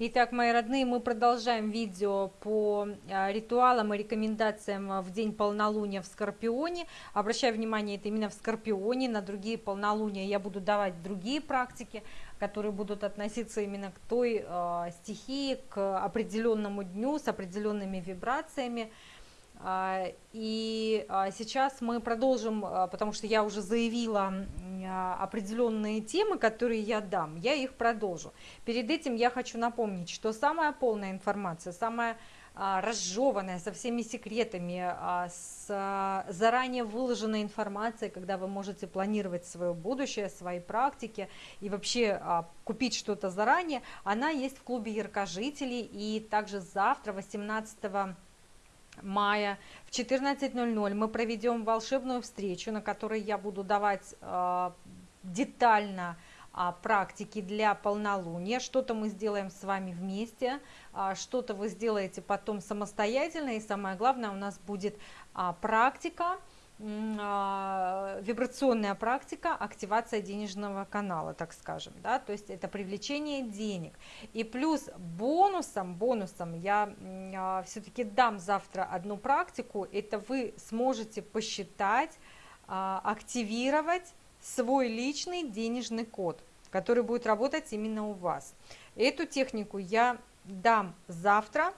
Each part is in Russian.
Итак, мои родные, мы продолжаем видео по а, ритуалам и рекомендациям в день полнолуния в Скорпионе. Обращаю внимание, это именно в Скорпионе, на другие полнолуния я буду давать другие практики, которые будут относиться именно к той э, стихии, к определенному дню с определенными вибрациями. А, и а, сейчас мы продолжим, а, потому что я уже заявила определенные темы, которые я дам, я их продолжу. Перед этим я хочу напомнить, что самая полная информация, самая разжеванная, со всеми секретами, с заранее выложенной информацией, когда вы можете планировать свое будущее, свои практики и вообще купить что-то заранее, она есть в клубе яркожителей. И также завтра, 18 мая в 14.00 мы проведем волшебную встречу, на которой я буду давать э, детально э, практики для полнолуния. Что-то мы сделаем с вами вместе, э, что-то вы сделаете потом самостоятельно. И самое главное, у нас будет э, практика, а, вибрационная практика активация денежного канала, так скажем, да, то есть это привлечение денег. И плюс бонусом, бонусом я а, все-таки дам завтра одну практику, это вы сможете посчитать, а, активировать свой личный денежный код, который будет работать именно у вас. Эту технику я дам завтра, а,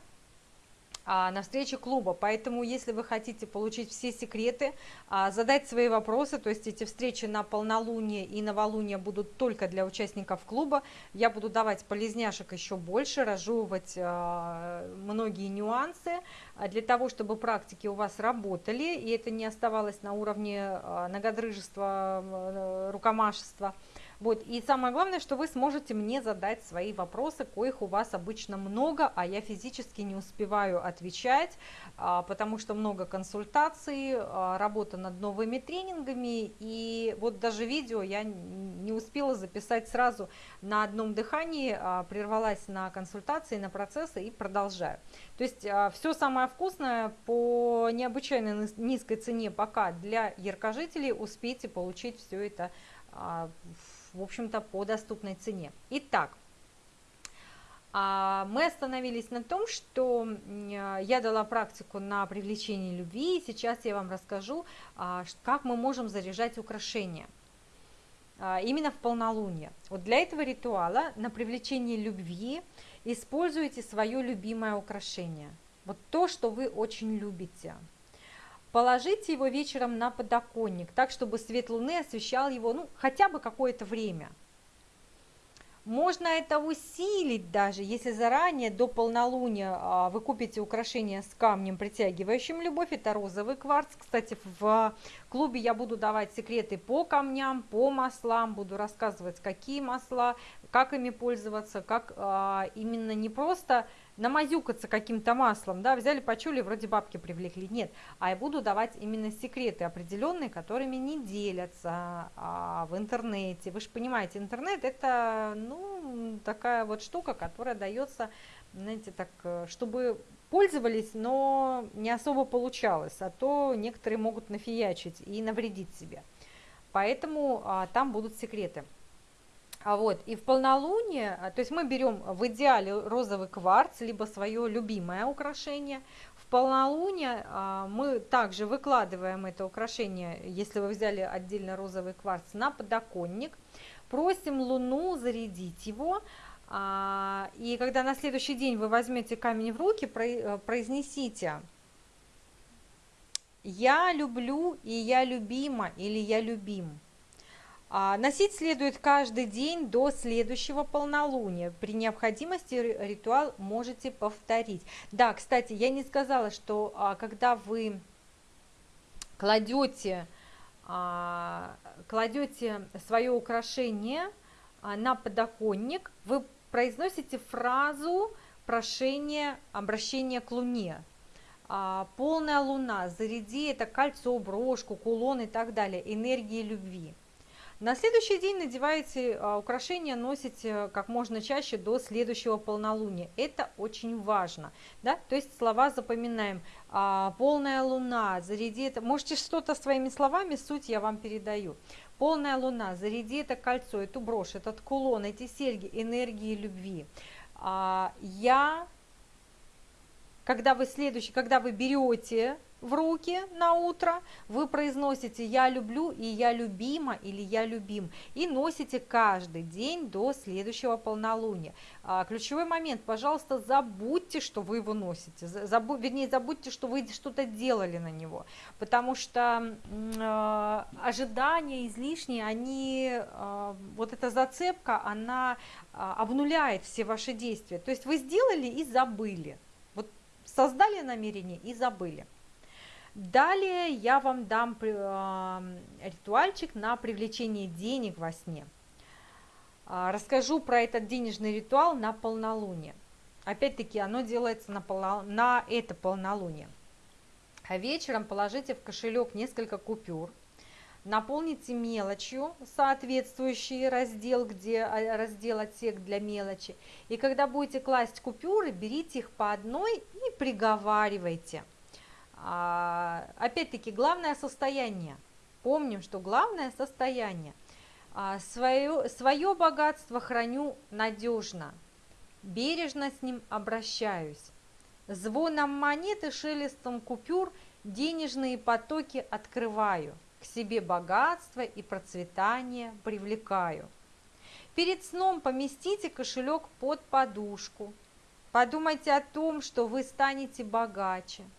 на встрече клуба. Поэтому, если вы хотите получить все секреты, а, задать свои вопросы, то есть эти встречи на полнолуние и новолуние будут только для участников клуба, я буду давать полезняшек еще больше, разжевывать а, многие нюансы для того, чтобы практики у вас работали, и это не оставалось на уровне многодрыжества, рукомашества. Вот. И самое главное, что вы сможете мне задать свои вопросы, коих у вас обычно много, а я физически не успеваю отвечать, а, потому что много консультаций, а, работа над новыми тренингами, и вот даже видео я не успела записать сразу на одном дыхании, а, прервалась на консультации, на процессы и продолжаю. То есть все самое вкусное по необычайно низкой цене пока для яркожителей успейте получить все это в в общем-то, по доступной цене. Итак, а, мы остановились на том, что я дала практику на привлечение любви, и сейчас я вам расскажу, а, как мы можем заряжать украшения а, именно в полнолуние. Вот для этого ритуала на привлечение любви используйте свое любимое украшение. Вот то, что вы очень любите. Положите его вечером на подоконник, так, чтобы свет луны освещал его ну, хотя бы какое-то время. Можно это усилить даже, если заранее до полнолуния а, вы купите украшение с камнем, притягивающим любовь. Это розовый кварц. Кстати, в клубе я буду давать секреты по камням, по маслам, буду рассказывать, какие масла, как ими пользоваться, как а, именно не просто намазюкаться каким-то маслом, да, взяли, почули, вроде бабки привлекли. Нет, а я буду давать именно секреты определенные, которыми не делятся а, в интернете. Вы же понимаете, интернет это, ну, такая вот штука, которая дается, знаете, так, э, чтобы пользовались, но не особо получалось, а то некоторые могут нафиячить и навредить себе. Поэтому а, там будут секреты. А вот, и в полнолуние, а, то есть мы берем в идеале розовый кварц, либо свое любимое украшение. В полнолуние а, мы также выкладываем это украшение, если вы взяли отдельно розовый кварц, на подоконник. Просим Луну зарядить его. А, и когда на следующий день вы возьмете камень в руки, э, произнесите «Я люблю» и «Я любима» или «Я любим». А, носить следует каждый день до следующего полнолуния. При необходимости ритуал можете повторить. Да, кстати, я не сказала, что а, когда вы кладете, а, кладете свое украшение на подоконник, вы произносите фразу прошения обращения к Луне. Полная Луна, заряди это кольцо, брошку, кулон и так далее, энергии любви. На следующий день надеваете а, украшения, носите как можно чаще до следующего полнолуния. Это очень важно. Да? То есть слова запоминаем. А, полная луна, заряди это. Можете что-то своими словами, суть я вам передаю. Полная луна, заряди это кольцо, эту брошь, этот кулон, эти серьги, энергии любви. А, я, когда вы следующий, когда вы берете в руки на утро, вы произносите «я люблю» и «я любима» или «я любим» и носите каждый день до следующего полнолуния. А, ключевой момент, пожалуйста, забудьте, что вы его носите, забу, вернее, забудьте, что вы что-то делали на него, потому что э, ожидания излишние, они, э, вот эта зацепка, она э, обнуляет все ваши действия, то есть вы сделали и забыли, вот создали намерение и забыли. Далее я вам дам ритуальчик на привлечение денег во сне. А, расскажу про этот денежный ритуал на полнолуние. Опять-таки, оно делается на, полно... на это полнолуние. А вечером положите в кошелек несколько купюр, наполните мелочью соответствующий раздел, где а, раздел отсек для мелочи. И когда будете класть купюры, берите их по одной и приговаривайте – опять-таки, главное состояние. Помним, что главное состояние. А, свое, свое богатство храню надежно, бережно с ним обращаюсь. Звоном монеты, шелестом купюр денежные потоки открываю, к себе богатство и процветание привлекаю. Перед сном поместите кошелек под подушку. Подумайте о том, что вы станете богаче –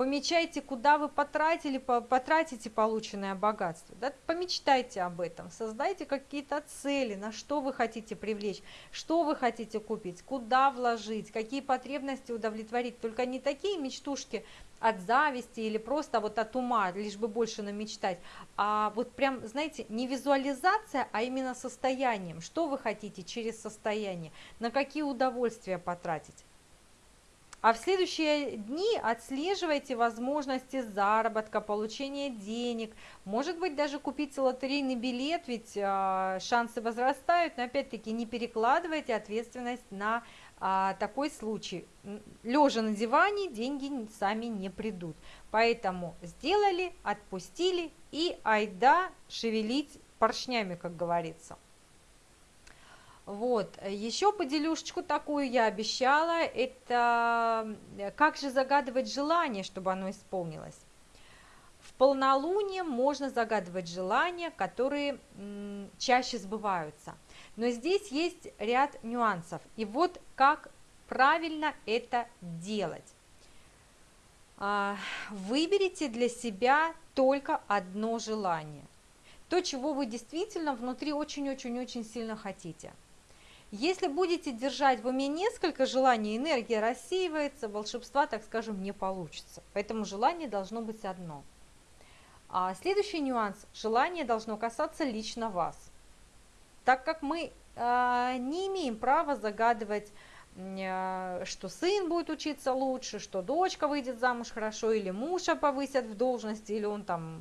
помечайте, куда вы потратили, потратите полученное богатство. Да? Помечтайте об этом, создайте какие-то цели, на что вы хотите привлечь, что вы хотите купить, куда вложить, какие потребности удовлетворить. Только не такие мечтушки от зависти или просто вот от ума, лишь бы больше намечтать, а вот прям, знаете, не визуализация, а именно состоянием. Что вы хотите через состояние, на какие удовольствия потратить. А в следующие дни отслеживайте возможности заработка, получения денег. Может быть, даже купите лотерейный билет, ведь а, шансы возрастают. Но опять-таки не перекладывайте ответственность на а, такой случай. Лежа на диване деньги сами не придут. Поэтому сделали, отпустили и айда шевелить поршнями, как говорится. Вот, еще поделюшечку такую я обещала, это как же загадывать желание, чтобы оно исполнилось. В полнолуние можно загадывать желания, которые чаще сбываются. Но здесь есть ряд нюансов. И вот как правильно это делать. А, выберите для себя только одно желание. То, чего вы действительно внутри очень-очень-очень сильно хотите – если будете держать в уме несколько желаний, энергия рассеивается, волшебства, так скажем, не получится. Поэтому желание должно быть одно. А следующий нюанс. Желание должно касаться лично вас. Так как мы э, не имеем права загадывать, э, что сын будет учиться лучше, что дочка выйдет замуж хорошо, или мужа повысят в должности, или он там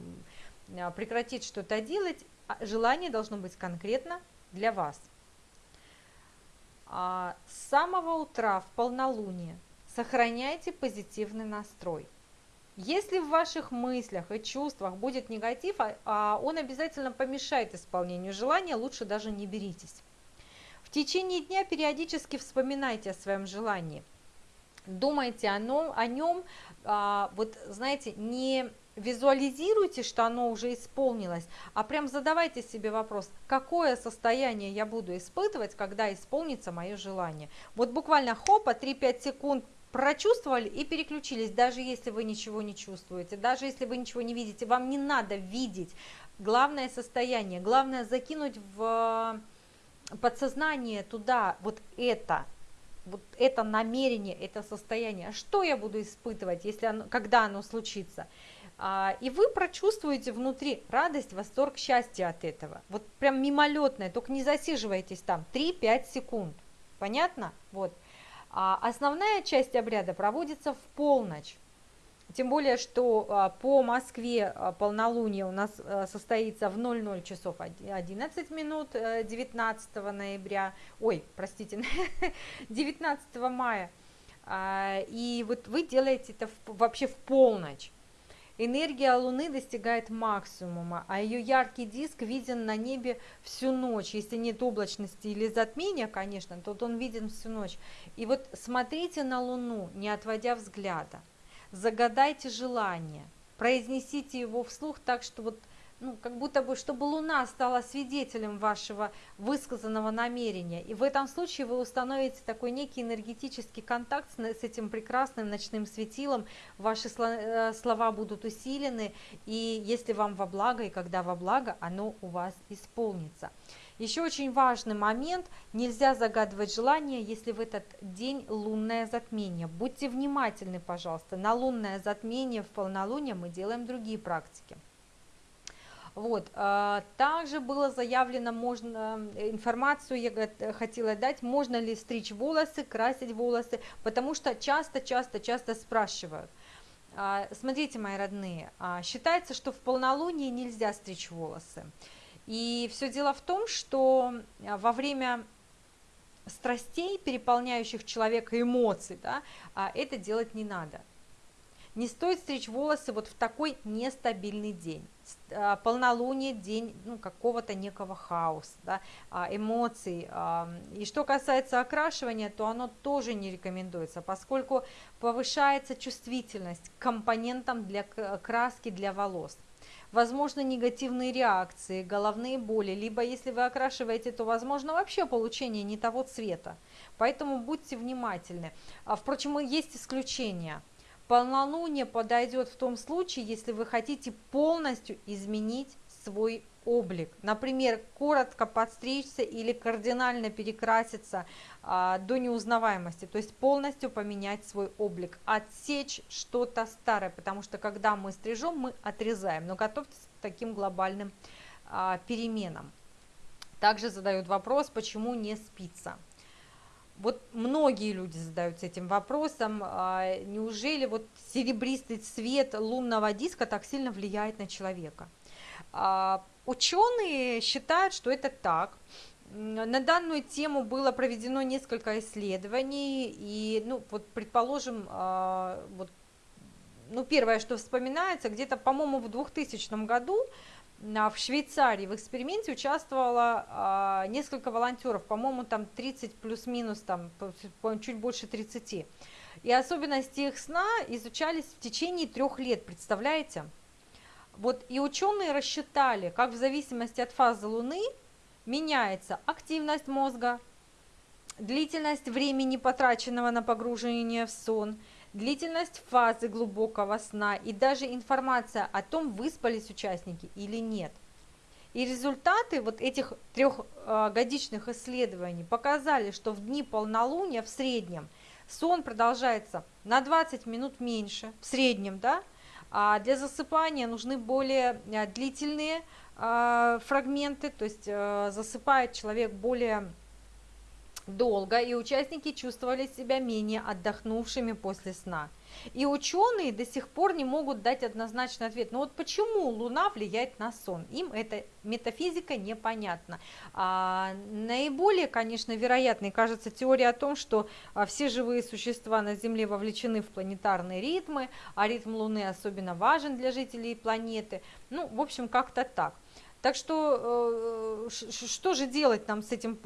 э, прекратит что-то делать, желание должно быть конкретно для вас. А, с самого утра в полнолуние сохраняйте позитивный настрой. Если в ваших мыслях и чувствах будет негатив, а, а он обязательно помешает исполнению желания, лучше даже не беритесь. В течение дня периодически вспоминайте о своем желании. Думайте о нем, о нем вот знаете, не визуализируйте, что оно уже исполнилось, а прям задавайте себе вопрос, какое состояние я буду испытывать, когда исполнится мое желание. Вот буквально хопа, 3-5 секунд прочувствовали и переключились, даже если вы ничего не чувствуете, даже если вы ничего не видите, вам не надо видеть главное состояние, главное закинуть в подсознание туда вот это, вот это намерение, это состояние, что я буду испытывать, если оно, когда оно случится. А, и вы прочувствуете внутри радость, восторг, счастье от этого. Вот прям мимолетное, только не засиживайтесь там 3-5 секунд. Понятно? Вот. А основная часть обряда проводится в полночь. Тем более, что а, по Москве а, полнолуние у нас состоится в 00 часов 11 минут 19 ноября, ой, простите, 19 мая. И вот вы делаете это вообще в полночь. Энергия Луны достигает максимума, а ее яркий диск виден на небе всю ночь. Если нет облачности или затмения, конечно, то он виден всю ночь. И вот смотрите на Луну, не отводя взгляда. Загадайте желание, произнесите его вслух так, что вот ну, как будто бы, чтобы Луна стала свидетелем вашего высказанного намерения. И в этом случае вы установите такой некий энергетический контакт с, этим прекрасным ночным светилом, ваши э, слова будут усилены, и если вам во благо, и когда во благо, оно у вас исполнится. Еще очень важный момент, нельзя загадывать желание, если в этот день лунное затмение. Будьте внимательны, пожалуйста, на лунное затмение в полнолуние мы делаем другие практики. Вот. А, также было заявлено, можно информацию я хотела дать, можно ли стричь волосы, красить волосы, потому что часто-часто-часто спрашивают. А, смотрите, мои родные, а, считается, что в полнолуние нельзя стричь волосы. И все дело в том, что во время страстей, переполняющих человека эмоций, да, это делать не надо. Не стоит стричь волосы вот в такой нестабильный день. А, полнолуние, день ну, какого-то некого хаоса, да, а, эмоций. А, и что касается окрашивания, то оно тоже не рекомендуется, поскольку повышается чувствительность к компонентам для краски для волос. Возможно негативные реакции, головные боли, либо если вы окрашиваете, то возможно вообще получение не того цвета. Поэтому будьте внимательны. Впрочем, есть исключения – Полнолуние подойдет в том случае, если вы хотите полностью изменить свой облик. Например, коротко подстричься или кардинально перекраситься а, до неузнаваемости, то есть полностью поменять свой облик, отсечь что-то старое, потому что когда мы стрижем, мы отрезаем, но готовьтесь к таким глобальным а, переменам. Также задают вопрос, почему не спится. Вот многие люди задаются этим вопросом, а, неужели вот серебристый цвет лунного диска так сильно влияет на человека? А, ученые считают, что это так. На данную тему было проведено несколько исследований, и, ну, вот, предположим, а, вот, ну, первое, что вспоминается, где-то, по-моему, в 2000 году в Швейцарии в эксперименте участвовало а, несколько волонтеров, по-моему, там 30 плюс-минус, там чуть больше 30. И особенности их сна изучались в течение трех лет, представляете? Вот и ученые рассчитали, как в зависимости от фазы Луны меняется активность мозга, длительность времени, потраченного на погружение в сон – длительность фазы глубокого сна и даже информация о том, выспались участники или нет. И результаты вот этих трехгодичных исследований показали, что в дни полнолуния в среднем сон продолжается на 20 минут меньше, в среднем, да, а для засыпания нужны более э, длительные э, фрагменты, то есть э, засыпает человек более долго, и участники чувствовали себя менее отдохнувшими после сна. И ученые до сих пор не могут дать однозначный ответ. Но вот почему Луна влияет на сон? Им эта метафизика непонятна. А, наиболее, конечно, вероятной кажется теория о том, что а, все живые существа на Земле вовлечены в планетарные ритмы, а ритм Луны особенно важен для жителей планеты. Ну, в общем, как-то так. Так что э, что же делать нам с этим,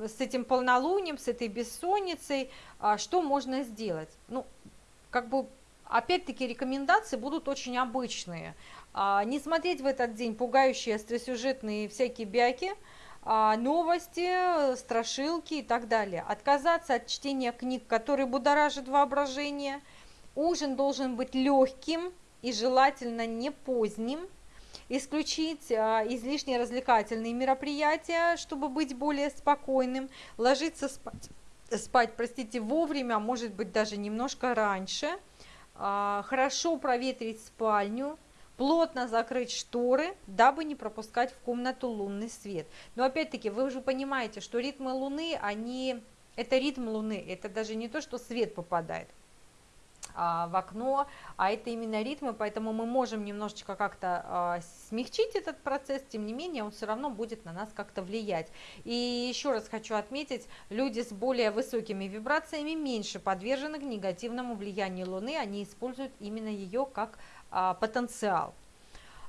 с этим полнолунием, с этой бессонницей, а что можно сделать? Ну, как бы, опять-таки, рекомендации будут очень обычные. А, не смотреть в этот день пугающие остросюжетные всякие бяки, а, новости, страшилки и так далее. Отказаться от чтения книг, которые будоражат воображение. Ужин должен быть легким и желательно не поздним исключить а, излишние развлекательные мероприятия, чтобы быть более спокойным, ложиться спать, спать простите, вовремя, может быть даже немножко раньше, а, хорошо проветрить спальню, плотно закрыть шторы, дабы не пропускать в комнату лунный свет. Но опять-таки вы уже понимаете, что ритмы Луны, они, это ритм Луны, это даже не то, что свет попадает а, в окно, а это именно ритмы, поэтому мы можем немножечко как-то а, смягчить этот процесс, тем не менее он все равно будет на нас как-то влиять. И еще раз хочу отметить, люди с более высокими вибрациями меньше подвержены к негативному влиянию Луны, они используют именно ее как а, потенциал.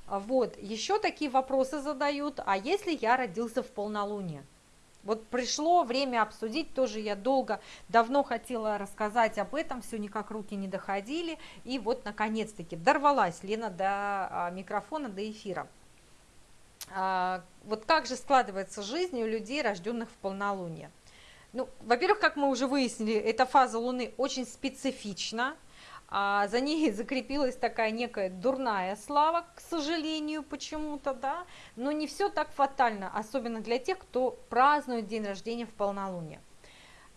Вот, еще такие вопросы задают, а если я родился в полнолуние? Вот пришло время обсудить, тоже я долго, давно хотела рассказать об этом, все никак руки не доходили, и вот наконец-таки дорвалась Лена до а, микрофона, до эфира. А, вот как же складывается жизнь у людей, рожденных в полнолуние? Ну, во-первых, как мы уже выяснили, эта фаза Луны очень специфична, а за ней закрепилась такая некая дурная слава, к сожалению, почему-то, да, но не все так фатально, особенно для тех, кто празднует день рождения в полнолуние.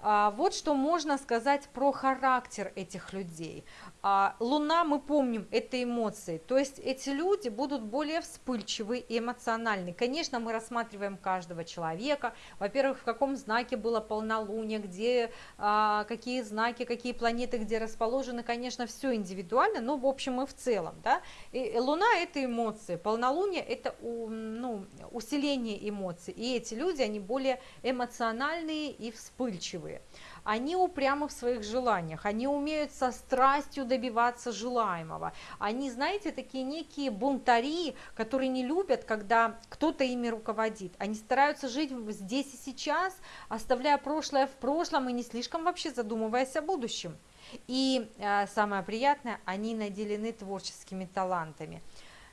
А, вот что можно сказать про характер этих людей. А, луна, мы помним, это эмоции, то есть эти люди будут более вспыльчивы и эмоциональны. Конечно, мы рассматриваем каждого человека, во-первых, в каком знаке было полнолуние, где, а, какие знаки, какие планеты где расположены, конечно, все индивидуально, но в общем и в целом. Да? И луна – это эмоции, полнолуние – это ну, усиление эмоций, и эти люди, они более эмоциональные и вспыльчивые они упрямы в своих желаниях, они умеют со страстью добиваться желаемого. Они, знаете, такие некие бунтари, которые не любят, когда кто-то ими руководит. Они стараются жить здесь и сейчас, оставляя прошлое в прошлом и не слишком вообще задумываясь о будущем. И э, самое приятное, они наделены творческими талантами.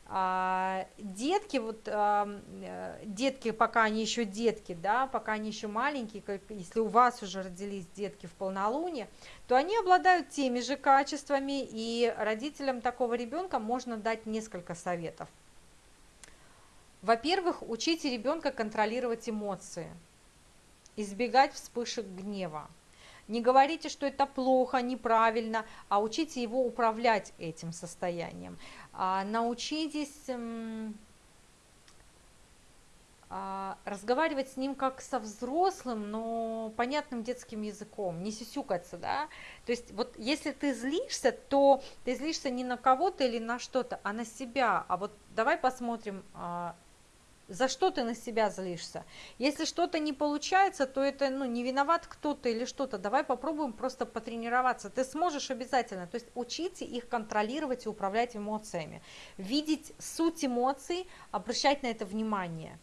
А, детки, вот э, детки, пока они еще детки, да, пока они еще маленькие, как, если у вас уже родились детки в полнолуние, то они обладают теми же качествами, и родителям такого ребенка можно дать несколько советов. Во-первых, учите ребенка контролировать эмоции, избегать вспышек гнева. Не говорите, что это плохо, неправильно, а учите его управлять этим состоянием. А, научитесь а, разговаривать с ним как со взрослым, но понятным детским языком, не сисюкаться, да. То есть вот если ты злишься, то ты злишься не на кого-то или на что-то, а на себя. А вот давай посмотрим, а, за что ты на себя злишься. Если что-то не получается, то это ну, не виноват кто-то или что-то. Давай попробуем просто потренироваться. Ты сможешь обязательно. То есть учите их контролировать и управлять эмоциями. Видеть суть эмоций, обращать на это внимание.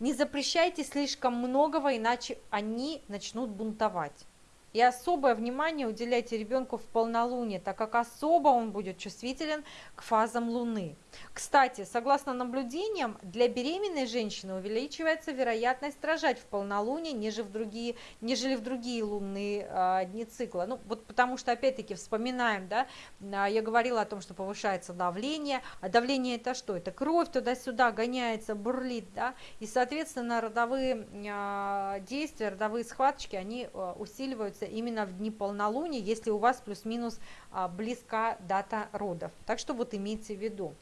Не запрещайте слишком многого, иначе они начнут бунтовать. И особое внимание уделяйте ребенку в полнолуние, так как особо он будет чувствителен к фазам Луны. Кстати, согласно наблюдениям, для беременной женщины увеличивается вероятность рожать в полнолуние, нежели в другие, нежели в другие лунные э, дни цикла. Ну, вот потому что, опять-таки, вспоминаем, да, а, я говорила о том, что повышается давление, а давление это что? Это кровь туда-сюда гоняется, бурлит, да, и, соответственно, родовые э, действия, родовые схваточки, они э, усиливаются именно в дни полнолуния, если у вас плюс-минус э, близка дата родов. Так что вот имейте в виду.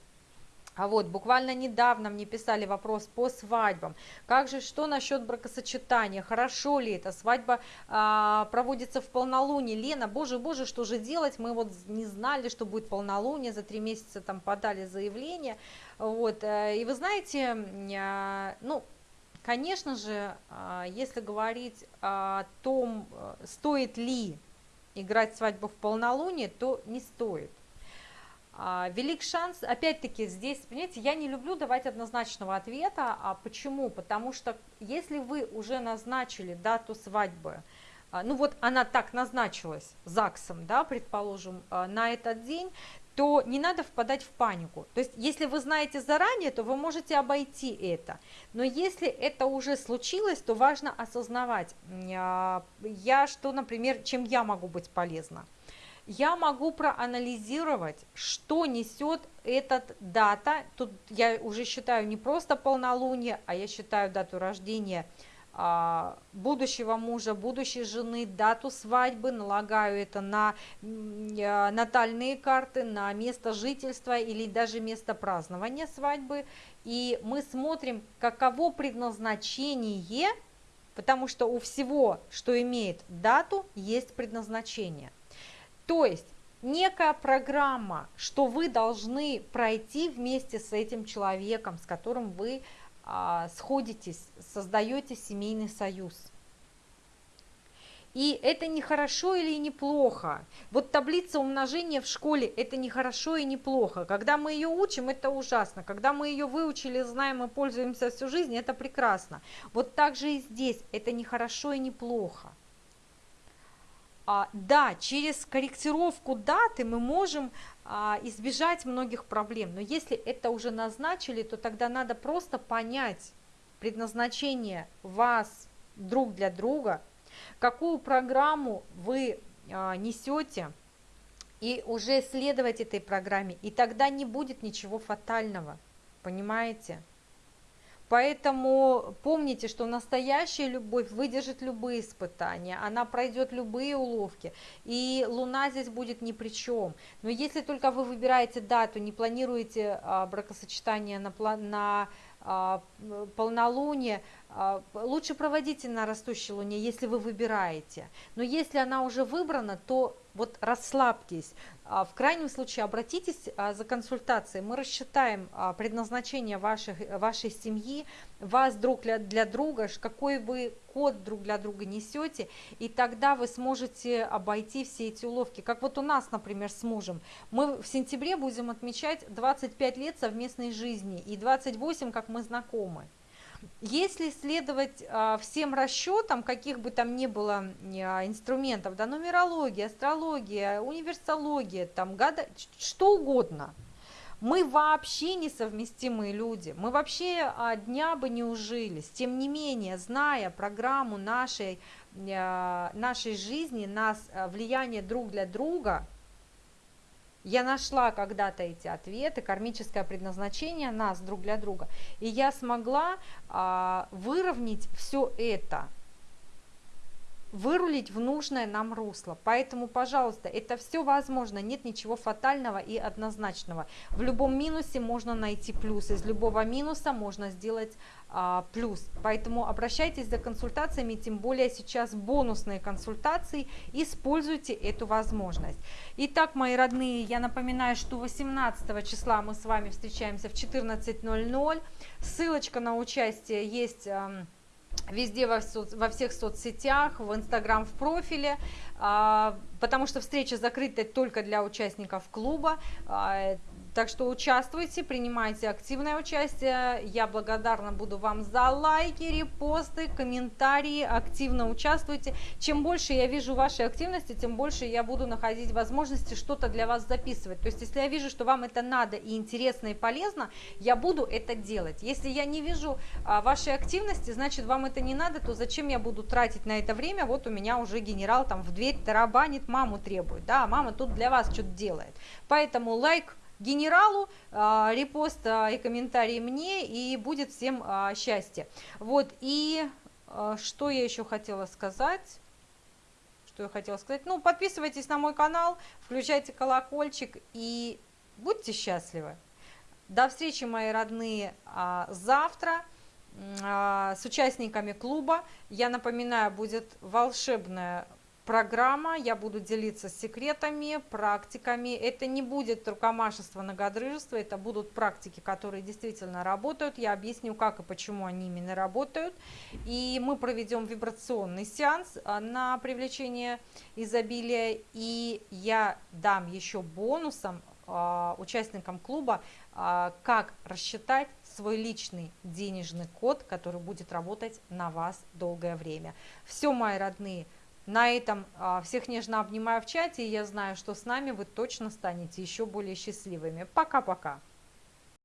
А вот буквально недавно мне писали вопрос по свадьбам. Как же, что насчет бракосочетания? Хорошо ли это? Свадьба а, проводится в полнолуние. Лена, боже, боже, что же делать? Мы вот не знали, что будет полнолуние, за три месяца там подали заявление. Вот, э, и вы знаете, а, ну, конечно же, а, если говорить о том, э, стоит ли играть свадьбу в полнолуние, то не стоит. А, велик шанс, опять-таки здесь, понимаете, я не люблю давать однозначного ответа, а почему? Потому что если вы уже назначили дату свадьбы, а, ну вот она так назначилась ЗАГСом, да, предположим, а, на этот день, то не надо впадать в панику. То есть, если вы знаете заранее, то вы можете обойти это. Но если это уже случилось, то важно осознавать, я что, например, чем я могу быть полезна я могу проанализировать, что несет этот дата. Тут я уже считаю не просто полнолуние, а я считаю дату рождения а, будущего мужа, будущей жены, дату свадьбы, налагаю это на а, натальные карты, на место жительства или даже место празднования свадьбы. И мы смотрим, каково предназначение, потому что у всего, что имеет дату, есть предназначение. То есть некая программа, что вы должны пройти вместе с этим человеком, с которым вы а, сходитесь, создаете семейный союз. И это не хорошо или не плохо. Вот таблица умножения в школе – это не хорошо и не плохо. Когда мы ее учим, это ужасно. Когда мы ее выучили, знаем и пользуемся всю жизнь, это прекрасно. Вот так же и здесь. Это не хорошо и не плохо. А, да, через корректировку даты мы можем а, избежать многих проблем. Но если это уже назначили, то тогда надо просто понять предназначение вас друг для друга – какую программу вы а, несете, и уже следовать этой программе, и тогда не будет ничего фатального, понимаете? Поэтому помните, что настоящая любовь выдержит любые испытания, она пройдет любые уловки, и Луна здесь будет ни при чем. Но если только вы выбираете дату, не планируете а, бракосочетание на, на а, полнолуние, лучше проводите на растущей луне, если вы выбираете. Но если она уже выбрана, то вот расслабьтесь. А, в крайнем случае обратитесь за консультацией. Мы рассчитаем предназначение ваших, вашей семьи, вас друг для, для друга, какой вы код друг для друга несете, и тогда вы сможете обойти все эти уловки. Как вот у нас, например, с мужем. Мы в сентябре будем отмечать 25 лет совместной жизни и 28, как мы знакомы. Если следовать а, всем расчетам, каких бы там ни было а, инструментов, да, нумерология, астрология, универсология, там, гада, что угодно, мы вообще несовместимые люди, мы вообще а, дня бы не ужились. Тем не менее, зная программу нашей, нашей жизни, нас, влияние друг для друга – я нашла когда-то эти ответы, кармическое предназначение нас друг для друга, и я смогла а, выровнять все это вырулить в нужное нам русло. Поэтому, пожалуйста, это все возможно, нет ничего фатального и однозначного. В любом минусе можно найти плюс, из любого минуса можно сделать а, плюс. Поэтому обращайтесь за консультациями, тем более сейчас бонусные консультации, используйте эту возможность. Итак, мои родные, я напоминаю, что 18 числа мы с вами встречаемся в 14.00. Ссылочка на участие есть везде во, во всех соцсетях, в Инстаграм, в профиле, а, потому что встреча закрыта только для участников клуба. Так что участвуйте, принимайте активное участие. Я благодарна буду вам за лайки, репосты, комментарии. Активно участвуйте. Чем больше я вижу вашей активности, тем больше я буду находить возможности что-то для вас записывать. То есть, если я вижу, что вам это надо и интересно и полезно, я буду это делать. Если я не вижу а, вашей активности, значит, вам это не надо, то зачем я буду тратить на это время? Вот у меня уже генерал там в дверь тарабанит, маму требует. Да, а мама тут для вас что-то делает. Поэтому лайк генералу, а, репост а, и комментарий мне, и будет всем а, счастье. Вот, и что я еще хотела сказать? Что я хотела сказать? Ну, подписывайтесь на мой канал, включайте колокольчик и будьте счастливы. До встречи, мои родные, завтра с участниками клуба. Я напоминаю, будет волшебная программа, я буду делиться секретами, практиками. Это не будет рукомашество, многодрыжество, это будут практики, которые действительно работают. Я объясню, как и почему они именно работают. И мы проведем вибрационный сеанс а, на привлечение изобилия. И я дам еще бонусом а, участникам клуба, а, как рассчитать свой личный денежный код, который будет работать на вас долгое время. Все, мои родные, на этом а, всех нежно обнимаю в чате, и я знаю, что с нами вы точно станете еще более счастливыми. Пока-пока!